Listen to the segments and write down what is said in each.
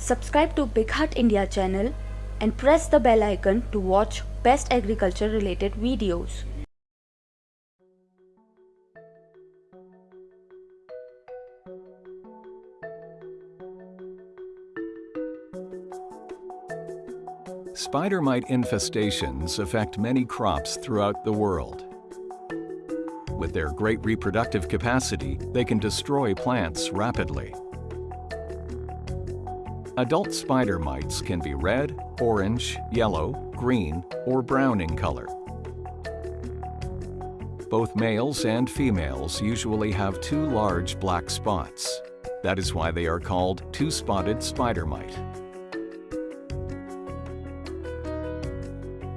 Subscribe to BigHaat India channel and press the bell icon to watch best agriculture related videos. Spider mite infestations affect many crops throughout the world. With their great reproductive capacity, they can destroy plants rapidly. Adult spider mites can be red, orange, yellow, green, or brown in color. Both males and females usually have two large black spots. That is why they are called two-spotted spider mite.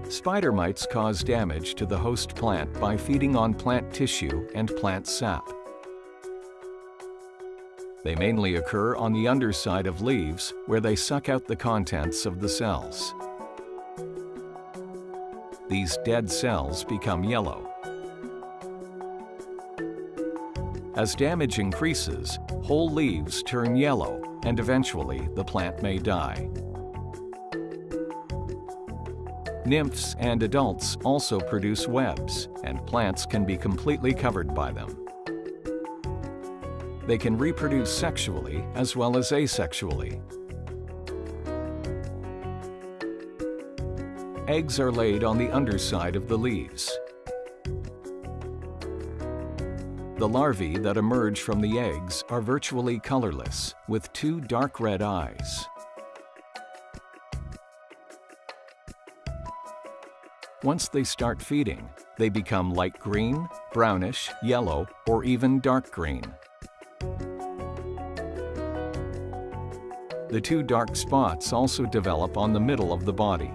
Spider mites cause damage to the host plant by feeding on plant tissue and plant sap. They mainly occur on the underside of leaves where they suck out the contents of the cells. These dead cells become yellow. As damage increases, whole leaves turn yellow and eventually the plant may die. Nymphs and adults also produce webs, and plants can be completely covered by them. They can reproduce sexually as well as asexually. Eggs are laid on the underside of the leaves. The larvae that emerge from the eggs are virtually colorless, with two dark red eyes. Once they start feeding, they become light green, brownish, yellow, or even dark green. The two dark spots also develop on the middle of the body.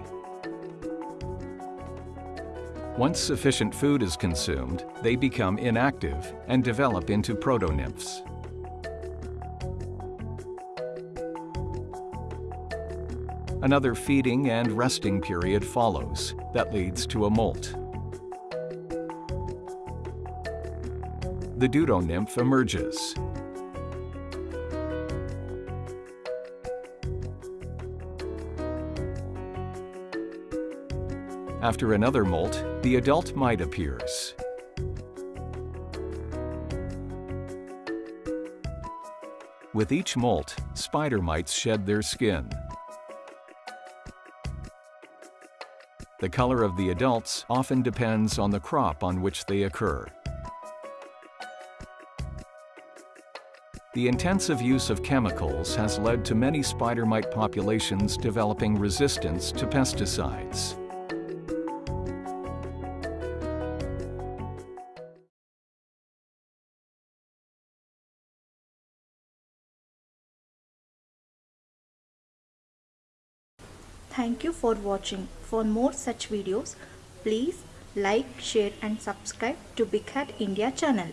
Once sufficient food is consumed, they become inactive and develop into protonymphs. Another feeding and resting period follows that leads to a molt. The deutonymph emerges. After another molt, the adult mite appears. With each molt, spider mites shed their skin. The color of the adults often depends on the crop on which they occur. The intensive use of chemicals has led to many spider mite populations developing resistance to pesticides. Thank you for watching. For more such videos, please like, share and subscribe to BigHaat India channel.